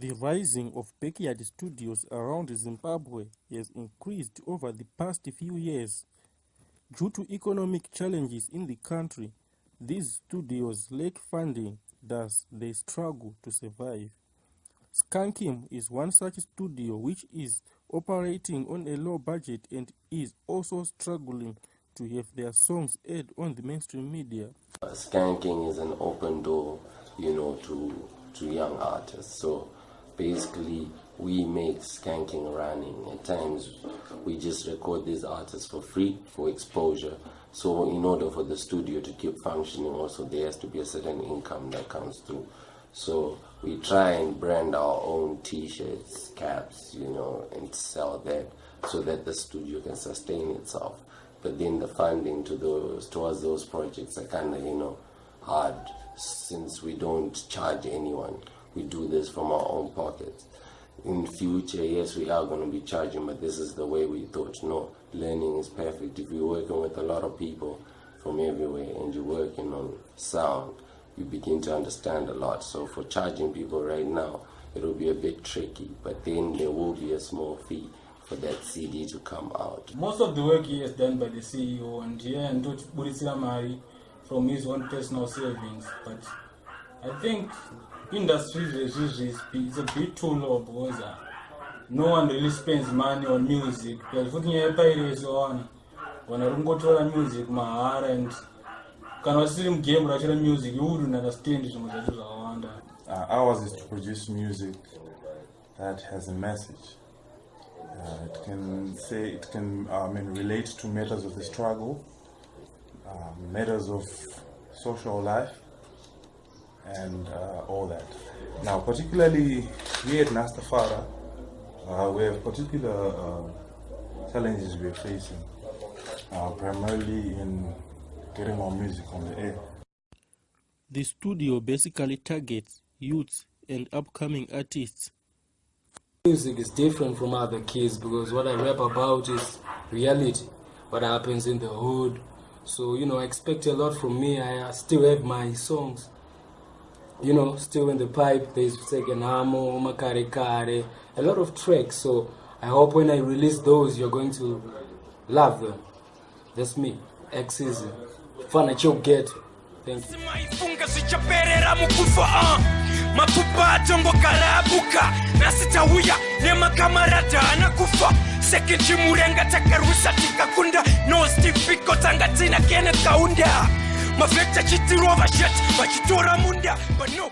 The rising of backyard studios around Zimbabwe has increased over the past few years. Due to economic challenges in the country, these studios lack funding, thus they struggle to survive. Skanking is one such studio which is operating on a low budget and is also struggling to have their songs aired on the mainstream media. Skanking is an open door, you know, to to young artists. So basically, we make skanking running. At times, we just record these artists for free for exposure. So in order for the studio to keep functioning, also there has to be a certain income that comes through. So we try and brand our own T-shirts, caps, you know, and sell that so that the studio can sustain itself. But then the funding to those towards those projects are kind of you know hard since we don't charge anyone. We do this from our own pockets. In future, yes, we are going to be charging, but this is the way we thought. No, learning is perfect. If you're working with a lot of people from everywhere and you're working on sound, you begin to understand a lot. So for charging people right now, it'll be a bit tricky, but then there will be a small fee for that CD to come out. Most of the work here is done by the CEO and here and Burisira Mari from his own personal savings. But I think industry is a bit too low because uh, no one really spends money on music. Because looking at pirates on when I don't go to music, mahara and kana usiri mugame rachira music? You wouldn't understand zvimwe zvacho zvakawanda uh, ours is to produce music that has a message. Uh, it can say it can uh, I mean relate to matters of the struggle um, matters of social life and uh, all that now particularly here at Nastafara uh, we have particular uh, challenges we're facing primarily in getting our music on the air. The studio basically targets youths and upcoming artists. Music is different from other kids because what I rap about is reality, what happens in the hood. So, you know, I expect a lot from me. I still have my songs, you know, still in the pipe. There's Second Amo, Makare Kare, a lot of tracks. So I hope when I release those, you're going to love them. That's me, X Season. fana chogeto maifunga zichaperera mukufa uh. mapfupa atongogarabuka nasitauya nemakamaraja anakufa tikakunda kene kaunda mavekta chitirova shet vachitora munda but no